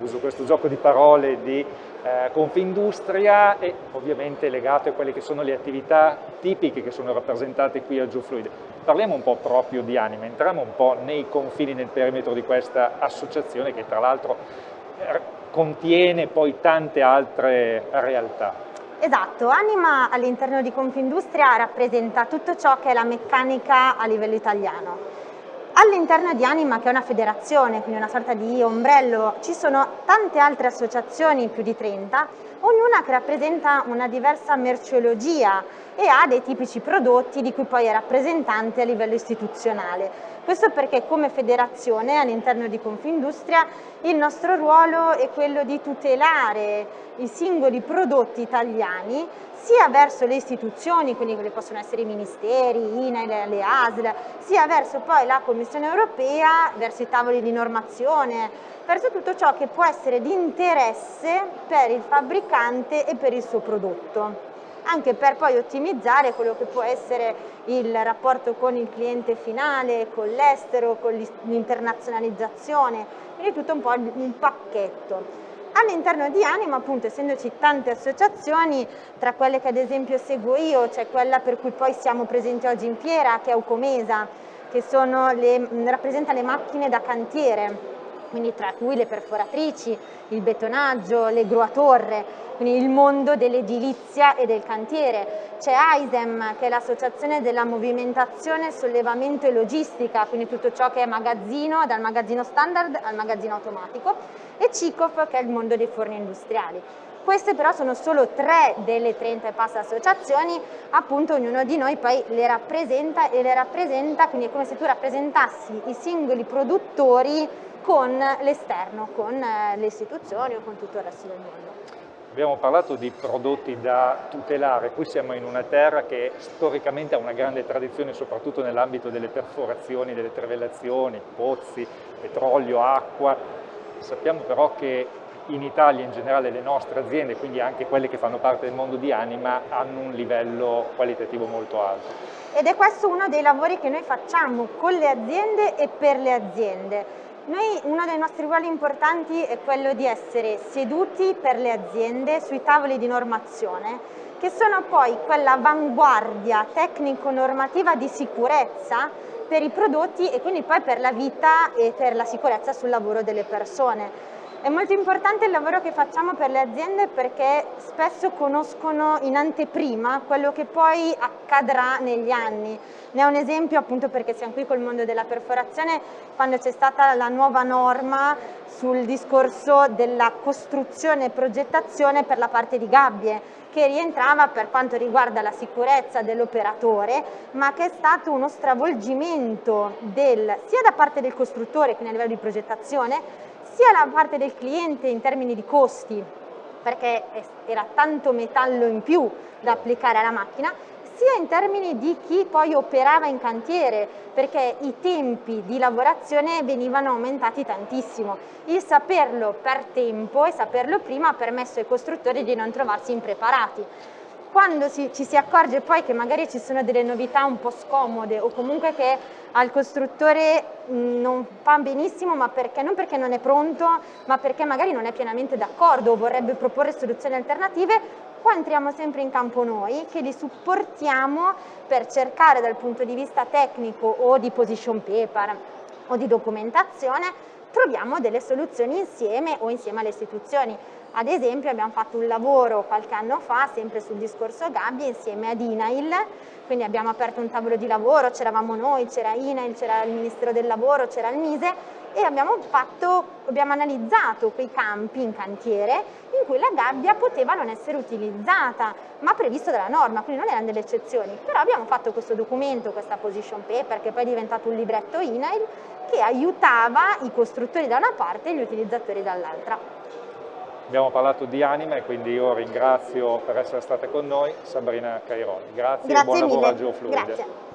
Uso questo gioco di parole di eh, Confindustria e ovviamente legato a quelle che sono le attività tipiche che sono rappresentate qui a Geofluid. Parliamo un po' proprio di Anima, entriamo un po' nei confini, nel perimetro di questa associazione che tra l'altro eh, contiene poi tante altre realtà. Esatto, Anima all'interno di Confindustria rappresenta tutto ciò che è la meccanica a livello italiano All'interno di Anima, che è una federazione, quindi una sorta di ombrello, ci sono tante altre associazioni, più di 30, ognuna che rappresenta una diversa merceologia e ha dei tipici prodotti di cui poi è rappresentante a livello istituzionale. Questo perché come federazione all'interno di Confindustria il nostro ruolo è quello di tutelare i singoli prodotti italiani sia verso le istituzioni, quindi quelli possono essere i ministeri, INAIL, le ASL, sia verso poi la Commissione europea, verso i tavoli di normazione, verso tutto ciò che può essere di interesse per il fabbricante e per il suo prodotto anche per poi ottimizzare quello che può essere il rapporto con il cliente finale, con l'estero, con l'internazionalizzazione, quindi tutto un po' un pacchetto. All'interno di Anima, appunto, essendoci tante associazioni, tra quelle che ad esempio seguo io, c'è quella per cui poi siamo presenti oggi in fiera, che è Aucomesa, che le, rappresenta le macchine da cantiere, quindi tra cui le perforatrici, il betonaggio, le gru a torre, quindi il mondo dell'edilizia e del cantiere. C'è AISEM, che è l'associazione della movimentazione, sollevamento e logistica, quindi tutto ciò che è magazzino, dal magazzino standard al magazzino automatico, e CICOF, che è il mondo dei forni industriali. Queste però sono solo tre delle 30 e passa associazioni, appunto ognuno di noi poi le rappresenta e le rappresenta, quindi è come se tu rappresentassi i singoli produttori con l'esterno, con eh, le istituzioni o con tutto il resto del mondo. Abbiamo parlato di prodotti da tutelare, qui siamo in una terra che storicamente ha una grande tradizione soprattutto nell'ambito delle perforazioni, delle trivellazioni, pozzi, petrolio, acqua. Sappiamo però che in Italia in generale le nostre aziende, quindi anche quelle che fanno parte del mondo di Anima, hanno un livello qualitativo molto alto. Ed è questo uno dei lavori che noi facciamo con le aziende e per le aziende noi, uno dei nostri ruoli importanti è quello di essere seduti per le aziende sui tavoli di normazione, che sono poi quella avanguardia tecnico-normativa di sicurezza per i prodotti e quindi poi per la vita e per la sicurezza sul lavoro delle persone. È molto importante il lavoro che facciamo per le aziende perché spesso conoscono in anteprima quello che poi accadrà negli anni. Ne è un esempio appunto perché siamo qui col mondo della perforazione quando c'è stata la nuova norma sul discorso della costruzione e progettazione per la parte di gabbie che rientrava per quanto riguarda la sicurezza dell'operatore ma che è stato uno stravolgimento del, sia da parte del costruttore quindi a livello di progettazione sia la parte del cliente in termini di costi, perché era tanto metallo in più da applicare alla macchina, sia in termini di chi poi operava in cantiere, perché i tempi di lavorazione venivano aumentati tantissimo. Il saperlo per tempo e saperlo prima ha permesso ai costruttori di non trovarsi impreparati quando si, ci si accorge poi che magari ci sono delle novità un po' scomode o comunque che al costruttore non fa benissimo, ma perché, non perché non è pronto, ma perché magari non è pienamente d'accordo o vorrebbe proporre soluzioni alternative, qua entriamo sempre in campo noi che li supportiamo per cercare dal punto di vista tecnico o di position paper o di documentazione troviamo delle soluzioni insieme o insieme alle istituzioni. Ad esempio abbiamo fatto un lavoro qualche anno fa, sempre sul discorso gabbie, insieme ad INAIL, quindi abbiamo aperto un tavolo di lavoro, c'eravamo noi, c'era INAIL, c'era il Ministero del Lavoro, c'era il MISE e abbiamo, fatto, abbiamo analizzato quei campi in cantiere in cui la gabbia poteva non essere utilizzata, ma previsto dalla norma, quindi non erano delle eccezioni. Però abbiamo fatto questo documento, questa position paper, che poi è diventato un libretto INAIL, che aiutava i costruttori da una parte e gli utilizzatori dall'altra. Abbiamo parlato di anima e quindi io ringrazio per essere stata con noi Sabrina Cairoli. Grazie, Grazie e buon mille. lavoro a Geofluide. Grazie.